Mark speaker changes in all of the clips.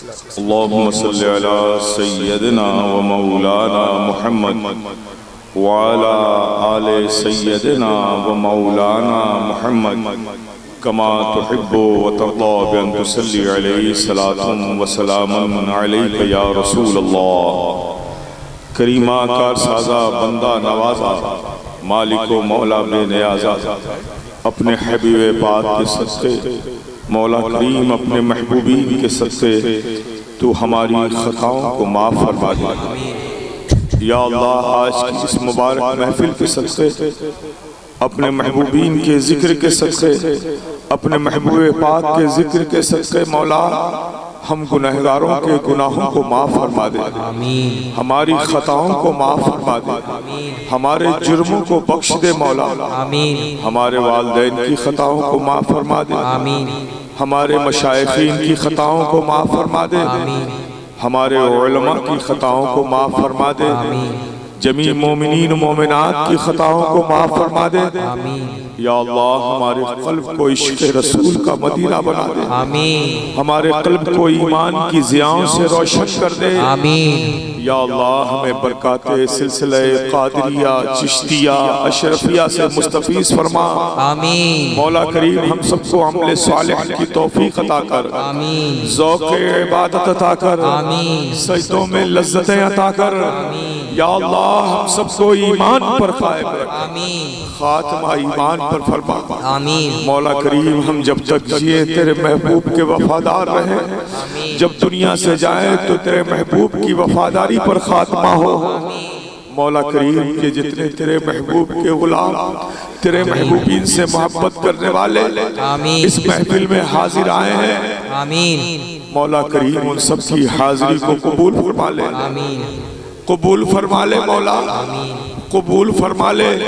Speaker 1: اللهم صل على سيدنا ومولانا محمد وعلى آل سيدنا ومولانا محمد كما تحب وترضى بأن تصلي عليه صلاة وسلام عليك يا رسول الله. کریمہ کار سازا، بندہ نوازا، مالک و مولا بے نیازا، اپنے حبیب پاک کے صدقے مولا کریم اپنے محبوبین کے صدقے تو ہماری خطاؤں کو معاف فرما دے۔ یا اللہ، آج کی اس مبارک محفل کے صدقے اپنے محبوبین کے ذکر کے صدقے اپنے محبوب پاک کے ذکر کے صدقے مولا ہم گناہگاروں کے گناہوں کو معاف فرما دے۔ ہماری خطاؤں کو معاف فرما دے۔ ہمارے جرموں کو بخش دے مولا۔ ہمارے والدین کی خطاؤں کو معاف فرما دے۔ ہمارے مشائقین کی خطاؤں کو معاف فرما دے۔ ہمارے علماء کی خطاؤں کو معاف فرما دے۔ جمیع مومنین مومنات کی خطاؤں کو معاف فرما دے۔ یا اللہ ہمارے قلب کو عشق رسول کا مدینہ بنا دے۔ ہمارے قلب کو ایمان کی زیاؤں سے روشن کر دے۔ یا اللہ ہمیں برکات سلسلہ قادریہ چشتیہ اشرفیہ سے مستفیض فرما۔ مولا کریم ہم سب کو عمل صالح کی توفیق عطا کر۔ ذوق عبادت عطا کر۔ سجدوں میں لذتیں عطا کر۔ یا اللہ ہم سب کو ایمان پر قائم رکھ۔ خاتمہ ایمان پر فرما۔ مولا کریم ہم جب تک جیے تیرے محبوب کے وفادار رہیں۔ جب دنیا سے جائیں تو تیرے محبوب کی وفاداری پر خاتمہ ہو۔ مولا کریم کے جتنے تیرے محبوب کے غلام تیرے محبوبین سے محبت کرنے والے اس محفل میں حاضر آئے ہیں۔ مولا کریم ان سب کی حاضری کو قبول فرما لے۔ قبول فرما لے مولا۔ قبول فرما لے۔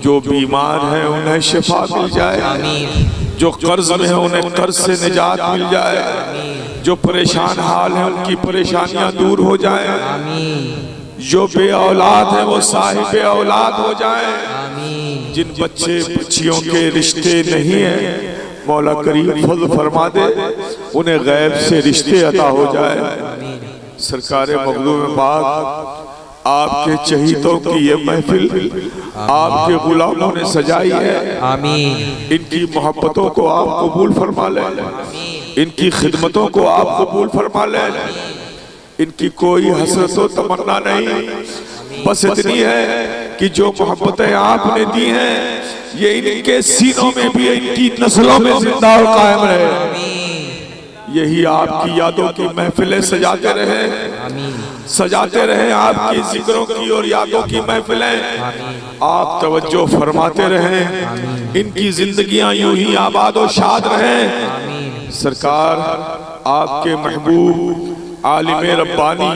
Speaker 1: جو بیمار ہیں انہیں شفا مل جائے۔ جو قرض میں ہیں انہیں قرض سے نجات مل جائے۔ جو پریشان حال ہیں ان کی پریشانیاں دور ہو جائیں۔ جو بے اولاد ہیں وہ صاحب اولاد ہو جائیں۔ جن بچے بچیوں کے رشتے نہیں ہیں مولا کریم فضل فرما دے انہیں غیب سے رشتے عطا ہو جائے سرکار مغلوب باغ آپ کے چہیتوں کی یہ محفل آپ کے غلاموں نے سجائی ہے۔ ان کی محبتوں کو آپ قبول فرما لیں۔ ان کی خدمتوں کو آپ قبول فرما لیں۔ ان کی کوئی حسرت و تمنا نہیں۔ بس اتنی ہے کہ جو محبتیں آپ نے دی ہیں یہ ان کے سینوں میں بھی ان کی نسلوں میں زندہ اور قائم رہے۔ یہی آپ کی یادوں کی محفلیں سجاتے رہے سجاتے رہے آپ کی ذکروں کی اور یادوں کی محفلیں۔ آپ توجہ فرماتے رہے ان کی زندگیاں یوں ہی آباد و شاد رہے سرکار آپ کے محبوب عالم ربانی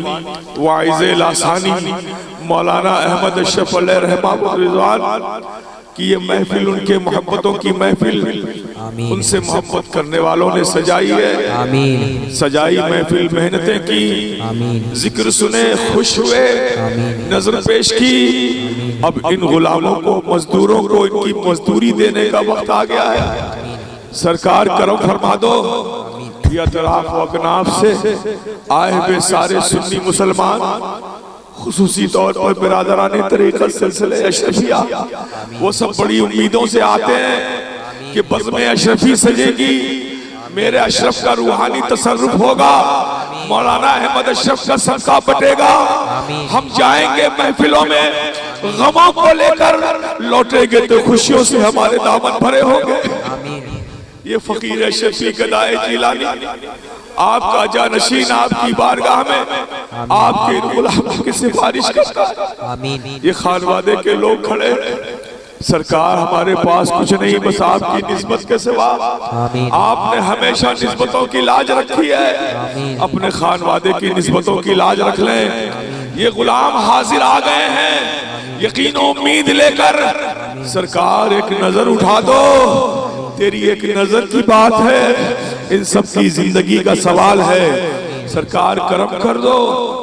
Speaker 1: وائز لاسانی مولانا احمد اشرف علیہ رحمہ رضوان کہ یہ محفل ان کے محبتوں کی محفل ان سے محبت کرنے والوں نے سجائی ہے۔ سجائی محفل محنتیں کی۔ ذکر سنے خوش ہوئے۔ نظر پیش کی۔ اب ان غلاموں کو مزدوروں کو ان کی مزدوری دینے کا وقت آ گیا ہے۔ سرکار کرم فرما دو۔ یا طرف و اکناف سے آئے ہوئے سارے سنی مسلمان خصوصی طور پر برادران طریقہ سلسلے اشرفیہ وہ سب بڑی امیدوں سے آتے ہیں۔ کہ بزم اشرفی سجے گی۔ میرے اشرف کا روحانی تصرف ہوگا۔ مولانا احمد اشرف کا صدقہ بٹے گا۔ ہم جائیں گے محفلوں میں۔ غموں کو لے کر لوٹے گے تو خوشیوں سے ہمارے دامن بھرے ہوں گے۔ یہ فقیر اشرفی گدائے جیلانی۔ آپ کا جانشین آپ کی بارگاہ میں۔ آپ کے غلاموں کی سفارش کرتا ہے۔ یہ خانوادے کے لوگ کھڑے ہیں۔ سرکار ہمارے پاس کچھ نہیں بس آپ کی نسبت کے سوا۔ آپ نے ہمیشہ نسبتوں کی لاج رکھی ہے۔ اپنے خانوادے کی نسبتوں کی لاج رکھ لیں۔ یہ غلام حاضر آ گئے ہیں۔ یقین و امید لے کر سرکار ایک نظر اٹھا دو۔ تیری ایک نظر کی بات ہے۔ ان سب کی زندگی کا سوال ہے۔ سرکار کرم کر دو۔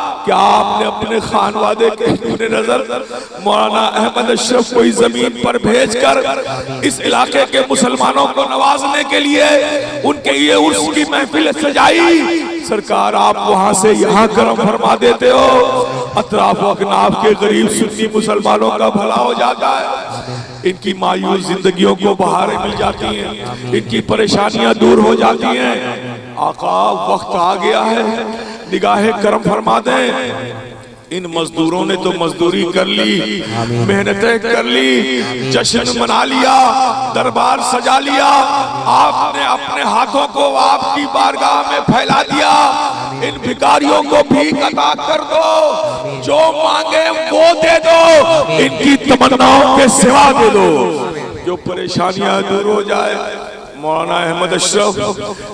Speaker 1: کیا آپ نے اپنے خانوادے کے دور نظر مولانا احمد اشرف کوئی زمین پر بھیج کر اس علاقے کے مسلمانوں کو نوازنے کے لیے ان کے لیے اس کی محفل سجائی؟ سرکار، آپ وہاں سے یہاں کرم فرما دیتے ہو۔ اطراف و اکناف کے غریب سنی مسلمانوں کا بھلا ہو جاتا ہے۔ ان کی مایوس زندگیوں کو بہاریں مل جاتی ہیں۔ ان کی پریشانیاں دور ہو جاتی ہیں۔ آقا، وقت آ گیا ہے۔ نگاہ کرم فرما دیں۔ ان مزدوروں نے تو مزدوری کر لی۔ محنتیں کر لی۔ جشن منا لیا۔ دربار سجا لیا۔ آپ نے اپنے ہاتھوں کو آپ کی بارگاہ میں پھیلا دیا۔ ان بھکاریوں کو بھی قطع کر دو۔ جو مانگے وہ دے دو۔ ان کی تمناوں کے سوا دے دو۔ جو پریشانیاں دور ہو جائے۔ مولانا احمد اشرف،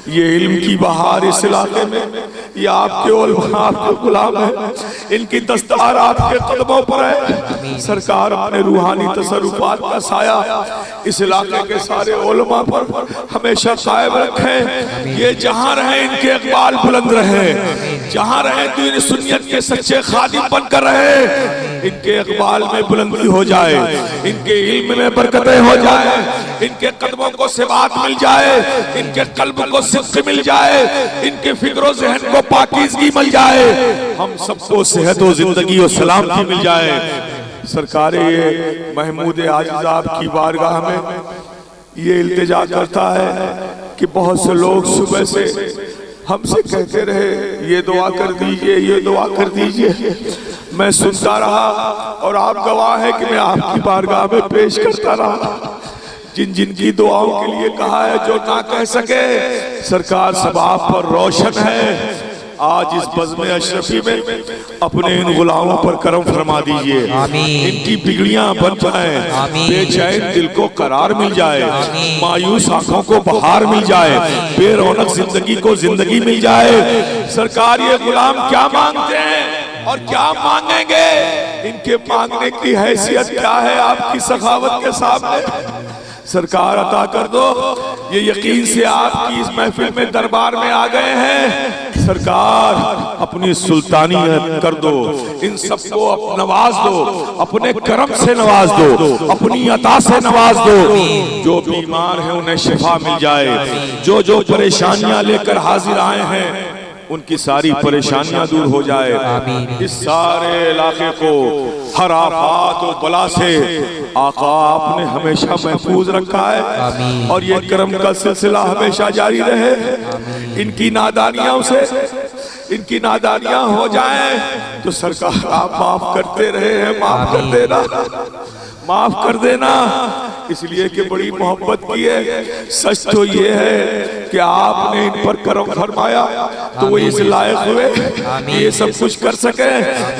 Speaker 1: یہ علم کی بہار اس علاقے میں، یہ آپ کے علم آپ کے غلام ہیں، ان کی دستار آپ کے قدموں پر ہے۔ سرکار اپنے روحانی تصرفات کا سایہ اس علاقے کے سارے علماء پر ہمیشہ قائم رکھیں۔ یہ جہاں رہیں، ان کے اقبال بلند رہیں۔ جہاں رہے تو دین سنیت کے سچے خادم بن کر رہے۔ ان کے اقبال میں بلندی ہو جائے، ان کے علم میں برکتیں ہو جائے، ان کے قدموں کو سبات مل جائے، ان کے قلب کو صدق مل جائے، ان کے فکر و ذہن کو پاکیزگی مل جائے۔ ہم سب کو صحت و زندگی و سلامتی مل جائے۔ سرکار یہ محمود عاجز آپ کی بارگاہ میں یہ التجا کرتا ہے کہ بہت سے لوگ صبح سے ہم سے کہتے رہے، یہ دعا کر دیجیے، یہ دعا کر دیجیے۔ میں سنتا رہا اور آپ گواہ ہیں کہ میں آپ کی بارگاہ میں پیش کرتا رہا۔ جن جن کی دعاؤں کے لیے کہا ہے، جو نہ کہہ سکے، سرکار سب آپ پر روشن ہے۔ آج اس بزم اشرفی میں اپنے ان غلاموں پر کرم فرما دیجیے۔ ان کی بگڑیاں بن جائیں۔ بے چین دل کو قرار مل جائے۔ مایوس آنکھوں کو بہار مل جائے۔ بے رونق زندگی کو زندگی مل جائے۔ سرکار یہ غلام کیا مانگتے ہیں اور کیا مانگیں گے؟ ان کے مانگنے کی حیثیت کیا ہے آپ کی سخاوت کے سامنے؟ سرکار عطا کر دو۔ یہ یقین سے آپ کی اس محفل میں دربار میں آ گئے ہیں۔ سرکار، اپنی سلطانی کر دو، ان سب کو نواز دو، اپنے کرم سے نواز دو، اپنی عطا سے نواز دو۔ جو بیمار ہیں انہیں شفا مل جائے۔ جو جو پریشانیاں لے کر حاضر آئے ہیں ان کی ساری پریشانیاں دور ہو جائے۔ اس سارے علاقے کو ہر آفات و بلا سے آقا آپ نے ہمیشہ محفوظ رکھا ہے۔ اور یہ کرم کا سلسلہ ہمیشہ جاری رہے۔ ان کی نادانیاں سے ان کی نادانیاں ہو جائیں تو سرکار آپ معاف کرتے رہے ہیں معاف کر دینا۔ معاف کر دینا۔ اس لیے کہ بڑی محبت کی ہے۔ سچ تو یہ ہے کہ آپ نے ان پر کرم فرمایا تو وہ اس لائق ہوئے۔ یہ سب کچھ کر سکے۔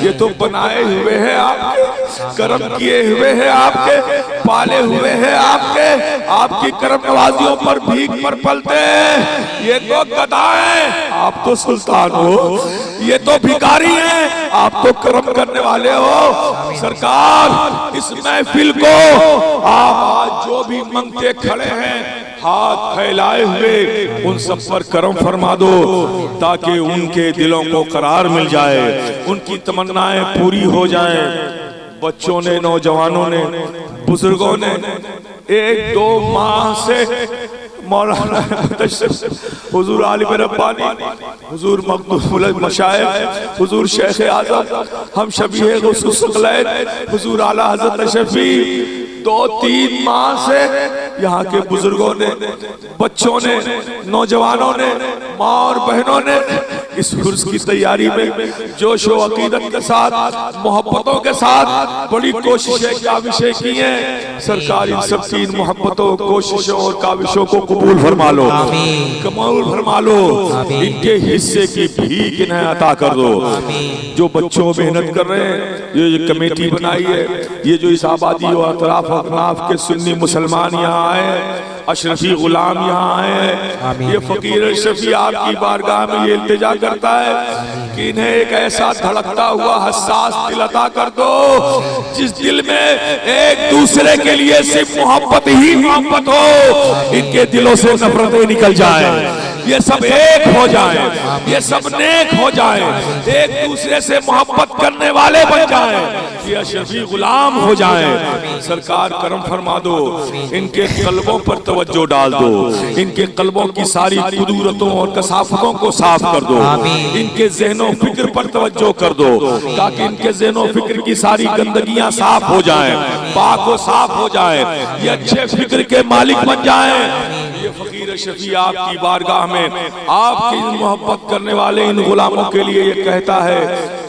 Speaker 1: یہ تو بنائے ہوئے ہیں آپ کے۔ کرم کیے ہوئے ہیں آپ کے۔ پالے ہوئے ہیں آپ کے۔ آپ کی کرم نوازیوں پر بھیگ پر پلتے ہیں۔ یہ تو گدائیں آپ تو سلطان ہو۔ یہ تو بھکاری ہیں۔ آپ تو کرم کرنے والے ہو۔ سرکار، اس محفل کو آپ آج جو بھی منگتے کھڑے ہیں، ہاتھ پھیلائے ہوئے، ان سب پر کرم فرما دو تاکہ ان کے دلوں کو قرار مل جائے، ان کی تمنائیں پوری ہو جائیں۔ بچوں نے، نوجوانوں نے، بزرگوں نے، ایک دو ماہ سے مولانا حضور عالم ربانی، حضور مقدوم مشاہد حضور شیخ اعظم، ہم شبیہ غصص قلید حضور عالی حضرت شفیر دو تین ماہ سے یہاں کے بزرگوں نے بچوں نے نوجوانوں نے ماں اور بہنوں نے اس حرص کی تیاری میں جوش و عقیدت کے ساتھ محبتوں کے ساتھ بڑی کوششیں کاوشیں کی ہیں۔ سرکار ان سب تین محبتوں کوششوں اور کاوشوں کو قبول فرما لو۔ قبول فرما لو۔ ان کے حصے کی بھیک انہیں عطا کر دو۔ جو بچوں محنت کر رہے ہیں یہ کمیٹی بنائی ہے یہ جو اس آبادی و اطراف اقناف کے سنی مسلمان یہاں آئے اشرفی غلام یہاں آئے۔ یہ فقیر اشرفی آپ کی بارگاہ میں یہ التجا کرتا ہے کہ انہیں ایک ایسا دھڑکتا ہوا حساس دل عطا کر دو جس دل میں ایک دوسرے کے لیے صرف محبت ہی محبت ہو ان کے دلوں سے نفرتیں نکل جائیں۔ یہ سب ایک ہو جائیں۔ یہ سب نیک ہو جائیں۔ ایک دوسرے سے محبت کرنے والے بن جائیں۔ یہ اشرفی غلام ہو جائیں۔ سرکار کرم فرما دو۔ ان کے قلبوں پر توجہ ڈال دو۔ ان کے قلبوں کی ساری قدورتوں اور کسافتوں کو صاف کر دو۔ ان کے ذہن و فکر پر توجہ کر دو۔ تاکہ ان کے ذہن و فکر کی ساری گندگیاں صاف ہو جائیں۔ پاک و صاف ہو جائیں یہ اچھے فکر کے مالک بن جائیں۔ یہ فقیر شفیع آپ کی بارگاہ میں، آپ کی محبت کرنے والے ان غلاموں کے لیے یہ کہتا ہے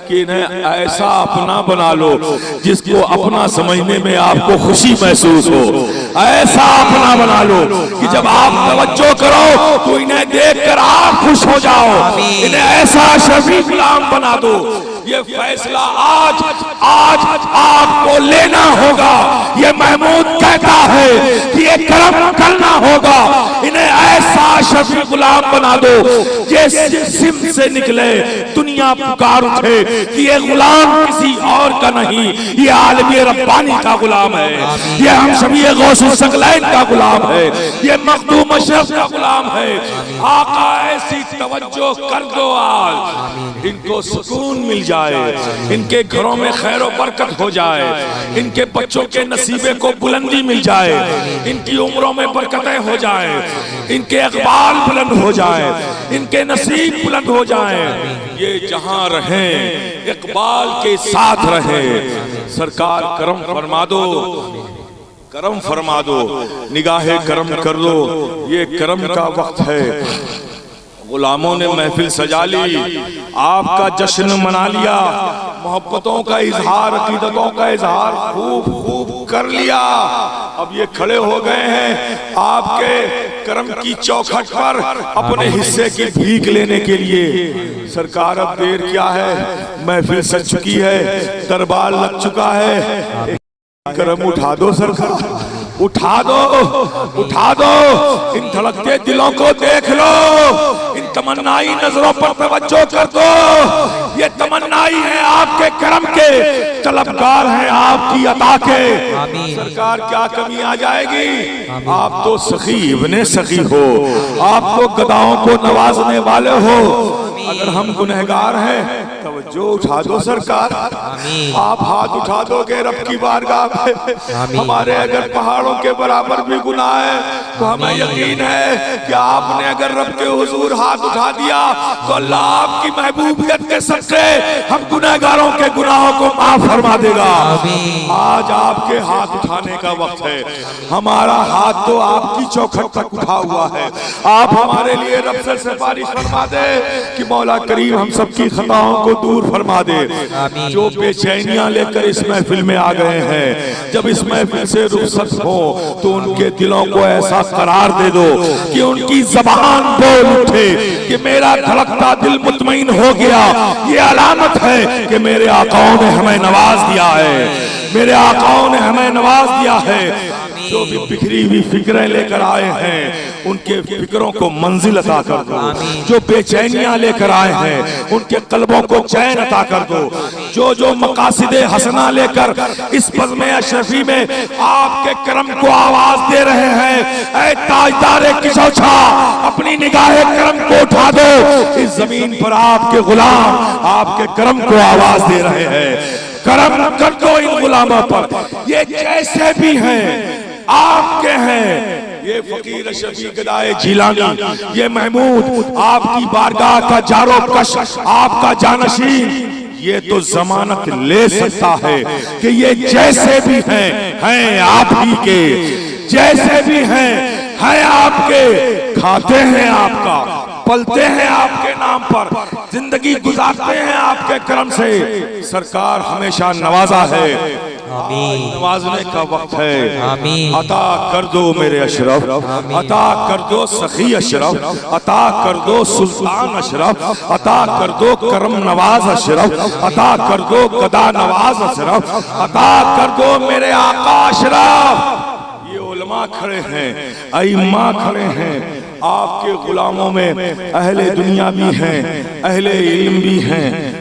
Speaker 1: کہ انہیں ایسا اپنا بنا لو جس کو اپنا سمجھنے میں آپ کو خوشی محسوس ہو۔ ایسا اپنا بنا لو کہ جب آپ توجہ کرو تو انہیں دیکھ کر آپ خوش ہو جاؤ۔ انہیں ایسا شفیع غلام بنا دو یہ فیصلہ آج آج، آپ کو لینا ہوگا۔ یہ محمود کہتا ہے کہ یہ کرم کرنا ہوگا۔ انہیں ایسا شفی غلام بنا دو۔ یہ سم سے نکلے، دنیا پکار اٹھے کہ یہ غلام کسی اور کا نہیں، یہ عالمی ربانی کا غلام ہے۔ یہ ہم شبی غوث السقلین کا غلام ہے۔ یہ مقدوم اشرف کا غلام ہے۔ آقا، ایسی توجہ کر دو آج۔ ان کو سکون مل جائے۔ ان کے گھروں میں خیر و برکت ہو جائے۔ ان کے بچوں کے نصیبے کو بلندی مل جائے۔ ان کی عمروں میں برکتیں ہو جائیں۔ ان کے اقبال بلند ہو جائے، ان کے نصیب بلند ہو جائیں یہ جہاں رہیں، اقبال کے ساتھ رہیں۔ سرکار کرم فرما دو۔ کرم فرما دو۔ نگاہ کرم کر دو۔ یہ کرم کا وقت ہے۔ غلاموں نے محفل سجا لی۔ آپ کا جشن منا لیا۔ محبتوں کا اظہار، عقیدتوں کا اظہار خوب خوب کر لیا۔ اب یہ کھڑے ہو گئے ہیں آپ کے کرم کی چوکھٹ پر اپنے حصے کی بھیک لینے کے لیے۔ سرکار، اب دیر کیا ہے؟ محفل سج چکی ہے، دربار لگ چکا ہے۔ کرم اٹھا دو سرکار، اٹھا دو اٹھا دو۔ ان دھڑکتے دلوں کو دیکھ لو۔ تمنائی نظروں پر توجہ کر دو۔ یہ تمنائی ہے آپ کے کرم کے۔ طلبگار ہیں آپ کی عطا کے۔ سرکار کیا کمی آ جائے گی؟ آپ تو سخی ابن سخی ہو۔ آپ تو گداؤں کو نوازنے والے ہو۔ اگر ہم گنہگار ہیں توجہ اٹھا دو سرکار۔ آپ ہاتھ اٹھا دو گے رب کی بارگاہ پہ ہمارے اگر پہاڑوں کے برابر بھی گناہ ہے تو ہمیں یقین ہے کہ آپ نے اگر رب کے حضور ہاتھ اٹھا دیا تو اللہ آپ کی محبوبیت کے سب سے ہم گنہگاروں کے گناہوں کو معاف فرما دے گا۔ آج آپ کے ہاتھ اٹھانے کا وقت ہے۔ ہمارا ہاتھ تو آپ کی چوکھٹ تک اٹھا ہوا ہے۔ آپ ہمارے لیے رب سے سفارش فرما دے کہ مولا کریم ہم سب کی خطاؤں کو دور فرما دے۔ جو بے چینیاں لے کر اس محفل میں آ گئے ہیں جب اس محفل سے رخصت ہو تو ان کے دلوں کو ایسا قرار دے دو کہ ان کی زبان بول اٹھے کہ میرا دھڑکتا دل مطمئن ہو گیا۔ یہ علامت ہے کہ میرے آقاؤں نے ہمیں نواز دیا ہے۔ میرے آقاؤں نے ہمیں نواز دیا ہے۔ جو بھی بکھری ہوئی فکریں لے کر آئے ہیں ان کے فکروں کو منزل عطا کر دو۔ جو بے چینیاں لے کر آئے ہیں ان کے قلبوں کو چین عطا کر دو۔ جو جو مقاصد حسنہ لے کر اس پزم اشرفی میں آپ کے کرم کو آواز دے رہے ہیں اے تاجدار کشوچھا اپنی نگاہ کرم کو اٹھا دو۔ اس زمین پر آپ کے غلام آپ کے کرم کو آواز دے رہے ہیں۔ کرم کر دو ان غلاموں پر۔ یہ جیسے بھی ہیں۔ آپ کے ہیں. یہ فقیر شفیق گدائے جیلانی یہ محمود آپ کی بارگاہ کا جارو کش، آپ کا جانشین. یہ تو زمانت لے سکتا ہے کہ یہ جیسے بھی ہیں ہیں آپ ہی کے. جیسے بھی ہیں ہیں آپ کے. کھاتے ہیں آپ کا، پلتے ہیں آپ کے نام پر. زندگی گزارتے ہیں آپ کے کرم سے. سرکار ہمیشہ نوازا ہے۔ نوازنے کا وقت ہے۔ عطا کر دو میرے اشرف۔ عطا کر دو سخی اشرف۔ عطا کر دو سلطان اشرف۔ عطا کر دو کرم نواز اشرف۔ عطا کر دو قدا نواز اشرف۔ عطا کر دو میرے آقا اشرف۔ علماء کھڑے ہیں ائمہ کھڑے ہیں۔ آپ کے غلاموں میں اہل دنیا بھی ہیں اہل علم بھی ہیں۔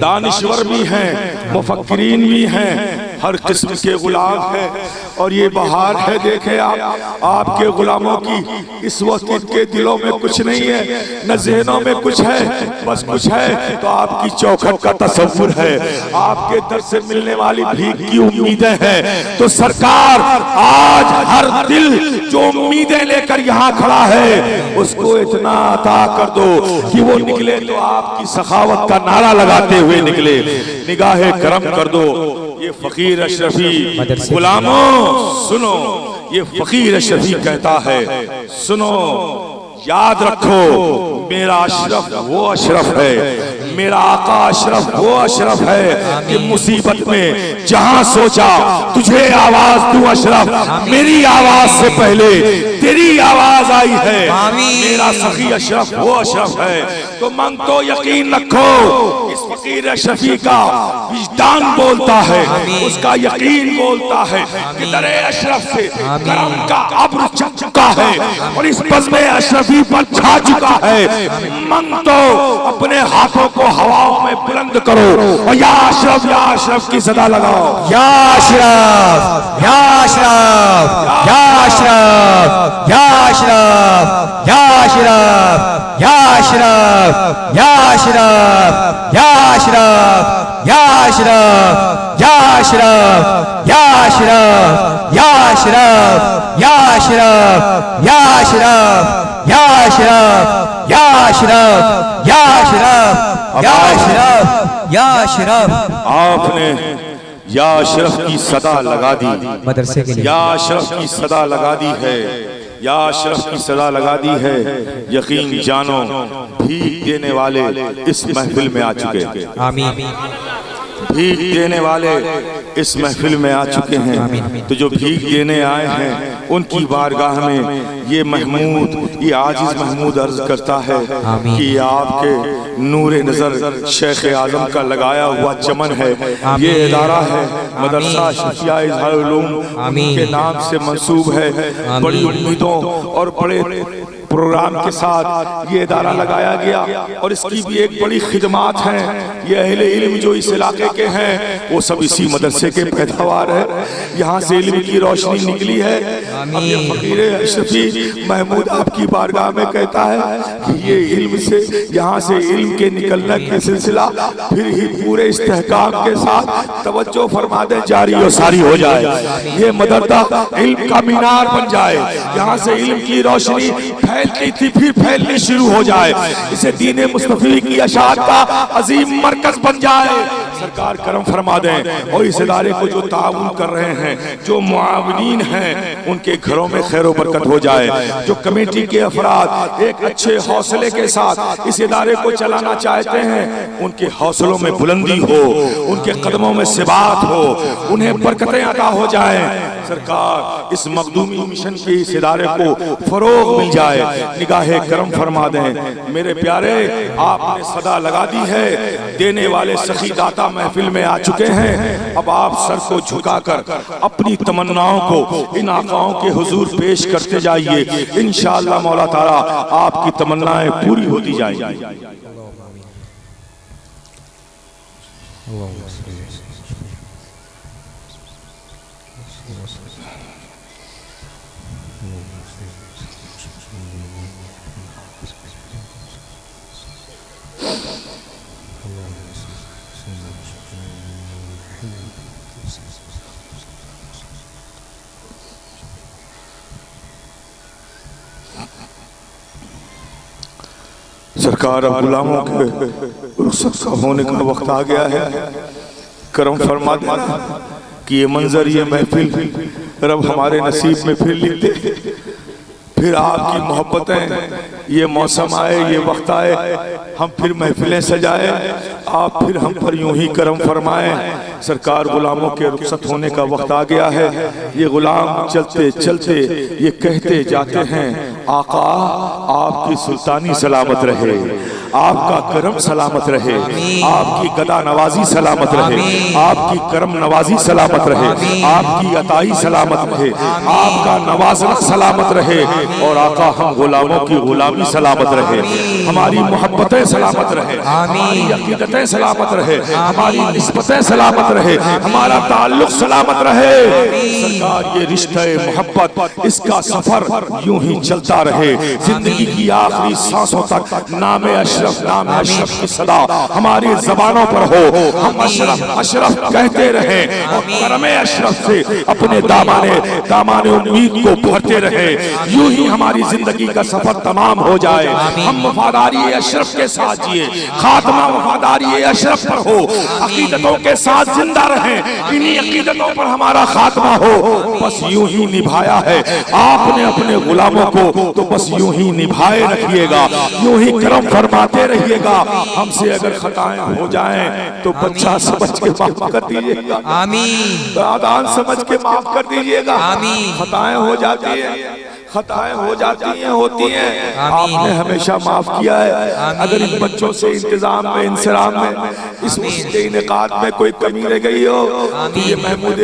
Speaker 1: دانشور بھی ہیں مفکرین بھی ہیں۔ ہر قسم کے غلام ہیں۔ اور یہ بہار ہے، دیکھیں آپ۔ آپ کے غلاموں کی اس وقت ان کے دلوں میں کچھ نہیں ہے، نہ ذہنوں میں کچھ ہے، بس کچھ ہے۔ تو آپ کی چوکھٹ کا تصور ہے۔ آپ کے در سے ملنے والی بھیگ کی امیدیں ہیں۔ تو سرکار آج ہر دل جو امیدیں لے کر یہاں کھڑا ہے، اس کو اتنا عطا کر دو کہ وہ نکلے تو آپ کی سخاوت کا نعرہ لگاتے ہوئے نکلے۔ نگاہ کرم کر دو۔ یہ فقیر اشرفی غلاموں سنو یہ فقیر اشرفی کہتا ہے سنو یاد رکھو میرا اشرف وہ اشرف ہے میرا آقا اشرف وہ اشرف ہے کہ مصیبت میں جہاں سوچا تجھے آواز تو اشرف میری آواز سے پہلے تیری آواز آئی ہے۔ میرا سخی اشرف وہ اشرف ہے۔ تو من تو یقین رکھو اس فقیر اشرفی کا وجدان بولتا ہے اس کا یقین بولتا ہے کہ در اشرف سے کرم کا عبر چک چکا ہے اور اس بزم اشرفی پر چھا چکا ہے من تو اپنے ہاتھوں کو ہواوں میں بلند کرو اور یا اشرف یا اشرف کی صدا لگاؤ
Speaker 2: یا اشرف یا اشرف یا اشرف یا اشرف یا اشرف یا اشرف یا اشرف یا اشرف یا اشرف یا اشرف یا اشرف یا اشرف یا اشرف یا اشرف یا اشرف یا اشرف یا اشرف یا اشرف یا اشرف
Speaker 1: آپ نے یا اشرف کی صدا لگا دی۔
Speaker 2: مدرسے کے لیے۔
Speaker 1: یا اشرف کی صدا لگا دی ہے۔ یا اشرف کی صدا لگا دی ہے۔ یقین جانو بھیگ دینے والے اس محفل میں آ چکے۔
Speaker 2: آمین۔
Speaker 1: بھیگ دینے والے اس محفل میں آ چکے ہیں۔ تو جو بھیگ دینے آئے ہیں ان کی بارگاہ میں یہ محمود یہ عاجز محمود عرض کرتا ہے کہ یہ آپ کے نور نظر شیخ اعظم کا لگایا ہوا چمن ہے۔ یہ ادارہ ہے مدرسہ شفیہ اظہار علوم کے نام سے منصوب ہے۔ بڑی امیدوں اور بڑے پروگرام کے ساتھ یہ ادارہ لگایا گیا اور اس کی بھی ایک بڑی خدمات ہیں۔ یہ اہل علم جو اس علاقے کے ہیں، وہ سب اسی مدرسے کے پیداوار ہے یہاں سے علم کی روشنی نکلی ہے۔ فقیر اشرفی محمود آپ کی بارگاہ میں کہتا ہے کہ یہ علم سے یہاں سے علم کے نکلنے کے سلسلہ پھر ہی پورے استحقاق کے ساتھ توجہ فرما دے جاری و ساری ہو جائے۔ یہ مدردہ علم کا مینار بن جائے۔ یہاں سے علم کی روشنی پھیلتی تھی، پھر پھیلنی شروع ہو جائے۔ اسے دین مصطفی کی اشاعت کا عظیم مرکز بن جائے۔ سرکار کرم فرما دیں اور اس ادارے کو جو تعاون کر رہے ہیں، جو معاونین ہیں، ان کے گھروں میں خیر و برکت ہو جائے۔ جو کمیٹی کے افراد ایک اچھے حوصلے کے ساتھ اس ادارے کو چلانا چاہتے ہیں، ان کے حوصلوں میں بلندی ہو، ان کے قدموں میں ثبات ہو، انہیں برکتیں عطا ہو جائیں۔ سرکار، اس مقدومی مشن کے اس ادارے کو فروغ مل جائے۔ نگاہ کرم فرما دیں۔ میرے پیارے، آپ نے صدا لگا دی ہے۔ دینے والے سخی داتا محفل میں آ چکے ہیں۔ اب آپ سر کو جھکا کر اپنی تمناؤں کو ان آقاؤں کے حضور پیش کرتے جائیے۔ انشاءاللہ مولا تعالیٰ، آپ کی تمنائیں پوری ہوتی جائیں سرکار اب غلاموں کے رخصت کا ہونے کا وقت آ گیا ہے۔ کرم فرما دینا کہ یہ منظر، یہ محفل رب ہمارے نصیب میں پھر لکھ دے پھر آپ کی محبتیں، یہ موسم آئے، یہ وقت آئے، ہم پھر محفلیں سجائے۔ آپ پھر ہم پر یوں ہی کرم فرمائیں۔ سرکار غلاموں کے رخصت ہونے کا وقت آ گیا ہے۔ یہ غلام چلتے چلتے، یہ کہتے جاتے ہیں۔ آقا آپ کی سلطانی سلامت رہے آپ کا کرم سلامت رہے آپ کی گدا نوازی سلامت رہے آپ کی کرم نوازی سلامت رہے آپ کی عطائی سلامت رہے آپ کا نوازنہ سلامت رہے اور آقا ہم غلاموں کی غلامی سلامت رہے ہماری محبتیں سلامت رہے ہماری عقیدتیں سلامت رہے ہماری نسبتیں سلامت رہے ہمارا تعلق سلامت رہے سرکار یہ رشتہ محبت اس کا سفر یوں ہی چلتا رہے۔ زندگی کی آخری سانسوں تک نام اشرف نام اشرف کی صدا ہماری زبانوں پر ہو۔ ہم اشرف اشرف کہتے رہیں اور کرم اشرف سے اپنے دامان دامان امید کو بھرتے رہے۔ یوں ہی ہماری زندگی کا سفر تمام ہو جائے۔ ہم وفاداری اشرف کے ساتھ جیے خاتمہ وفاداری اشرف پر ہو۔ عقیدتوں کے ساتھ زندہ رہیں۔ انہی عقیدتوں پر ہمارا خاتمہ ہو۔ بس یوں ہی نبھایا ہے۔ آپ نے اپنے غلاموں کو تو بس یوں ہی نبھائے رکھیے گا یوں ہی کرم فرماتے رہیے گا۔ ہم سے اگر خطائیں ہو جائیں تو بچہ سمجھ کے معاف کر دیجیے گا۔
Speaker 2: آمین۔
Speaker 1: دادان سمجھ کے معاف کر دیجیے گا۔
Speaker 2: آمین۔
Speaker 1: خطائیں ہو جاتی ہیں۔ خطائیں ہو جاتی ہیں ہوتی ہیں۔ آپ نے ہمیشہ معاف کیا ہے۔ اگر ان بچوں سے انتظام میں انسرام میں اس اس کے انعقاد میں کوئی کمی رہ گئی ہو تو یہ محمود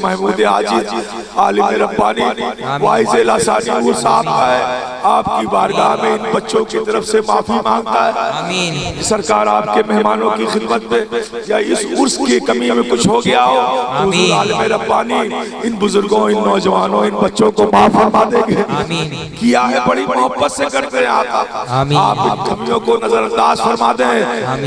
Speaker 1: محمود عاجز عالم ربانی وائز لاسانی وہ صاحب کا ہے آپ کی بارگاہ میں ان بچوں کی طرف سے معافی مانگتا ہے۔ سرکار آپ کے مہمانوں کی خدمت میں یا اس عرص کی کمی میں کچھ ہو گیا ہو حضور عالم ربانی ان بزرگوں ان نوجوانوں ان بچوں کو معاف فرما گے
Speaker 2: آمین
Speaker 1: کیا ہے بڑی محبت سے کرتے ہیں آقا آپ ان کمیوں کو نظر انداز فرما دیں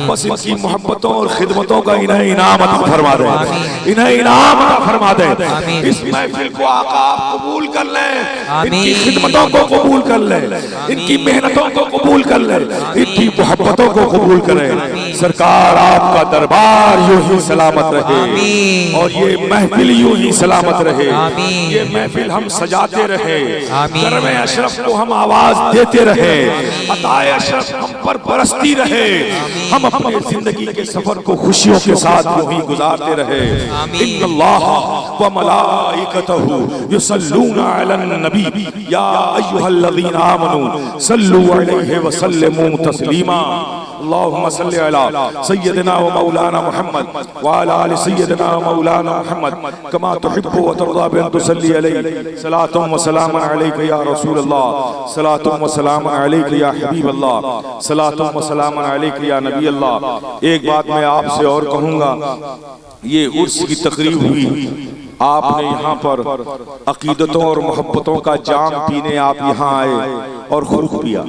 Speaker 1: بس ان کی محبتوں اور خدمتوں کا انہیں انعام عطا فرما دیں۔ انہیں انعام عطا فرما دیں۔ اس محفل کو آقا آپ قبول کر لیں۔ ان کی خدمتوں کو قبول کر لیں۔ ان کی محنتوں کو قبول کر لیں۔ ان کی محبتوں کو قبول کریں۔ سرکار آپ کا دربار یوں ہی سلامت رہے۔ اور یہ محفل یوں ہی سلامت رہے۔ یہ محفل ہم سجاتے رہے۔ کرم اشرف کو ہم آواز دیتے رہے۔ عطائے اشرف ہم پر برستی رہے۔ ہم اپنے زندگی کے سفر کو خوشیوں کے ساتھ یوں ہی گزارتے رہے۔ ان اللہ و ملائکتہ یصلون علی النبی۔ یا ایہا الذین آمنوا صلو علیہ وسلموا تسلیما۔ اللہم صلی علی سیدنا و مولانا محمد وعلى آل سیدنا و مولانا محمد کما تحب و ترضا بین تسلی علی صلاة و سلام علیک یا رسول اللہ صلاة و سلام علیک یا حبیب اللہ صلاة و سلام علیک یا نبی اللہ ایک بات میں آپ سے اور کہوں گا، یہ عرص کی تقریب ہوئی۔ آپ نے یہاں پر عقیدتوں اور محبتوں کا جام پینے آپ یہاں آئے اور خرخ پیا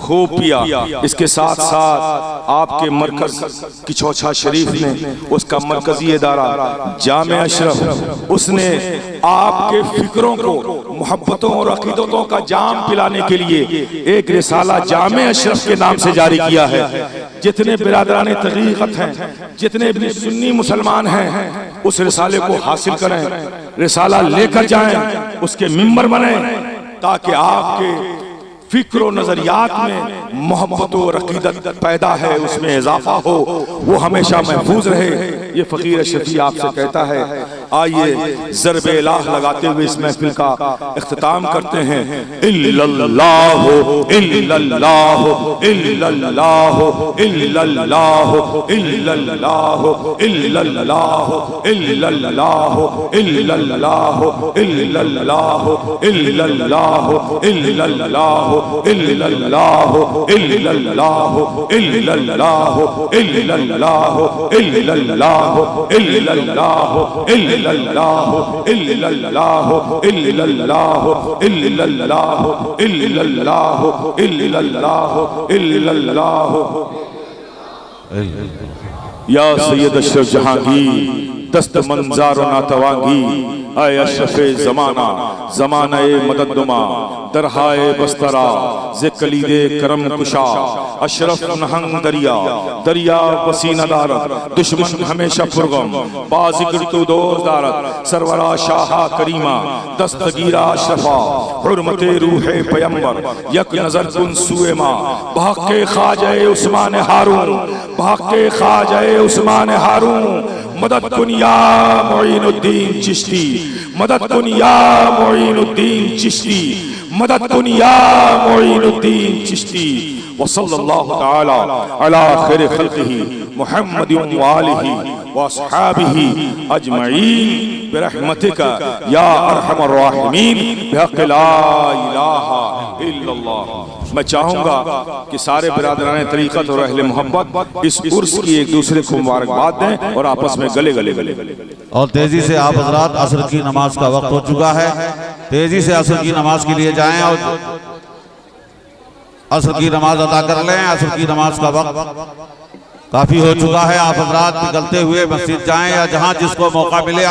Speaker 1: خوب پیا اس کے ساتھ ساتھ آپ کے مرکز کی چوچھا شریف نے اس کا مرکزی ادارہ جامع اشرف اس نے آپ کے فکروں کو محبتوں اور عقیدتوں کا جام پلانے کے لیے ایک رسالہ جامع اشرف کے نام سے جاری کیا ہے۔ جتنے برادران تحقیقت ہیں جتنے بھی سنی مسلمان ہیں اس رسالے کو حاصل کریں رسالہ لے کر جائیں اس کے ممبر بنیں تاکہ آپ کے فکر و نظریات میں محبت و عقیدت پیدا ہے اس میں اضافہ ہو وہ ہمیشہ محفوظ رہے یہ فقیر شفیع آپ سے کہتا ہے آئیے ضرب الہ لگاتے ہوئے اس محفل کا اختتام کرتے ہیں الا اللہ الا اللہ الا اللہ الا اللہ الا اللہ اللہ اللہ اللہ الا اللہ الا اللہ الا اللہ الا اللہ الا اللہ الا اللہ الا اللہ الا اللہ الا اللہ الا اللہ الا اللہ الا اللہ الا اللہ یا سید اشرف جہانگیر دست منظار و ناتوانگی اے اشرف زمانہ زمانہ مدد دما درہائے بسترا ز کلید کرم کشا، اشرف نہنگ دریا دریا پسینہ دارت، دشمن ہمیشہ پرغم بازگر تو دوز دارت، سرورا شاہا کریمہ، دستگیرہ اشرفا حرمت روح پیمبر، یک نظر کن سوئے ماں بحق خواجہ عثمان ہارون بحق خواجہ عثمان ہارون، مدد کن یا معین الدین چشتی، مدد کن یا معین الدین چشتی مدد دنیا معین الدین چشتی وصل اللہ تعالی علی خیر خلقہ محمد وآلہ واصحابہ اجمعین برحمتک یا ارحم الراحمین بحق لا الہ الا اللہ میں چاہوں گا کہ سارے برادران طریقت اور اہل محبت اس عرس کی ایک دوسرے کو مبارکباد دیں اور آپس میں گلے گلے گلے
Speaker 3: اور تیزی سے آپ حضرات عصر کی نماز کا وقت ہو چکا ہے۔ تیزی سے عصر کی نماز کے لیے جائیں اور عصر کی نماز ادا کر لیں۔ عصر کی نماز کا وقت کافی ہو چکا ہے۔ آپ حضرات نکلتے ہوئے مسجد جائیں یا جہاں جس کو موقع ملے۔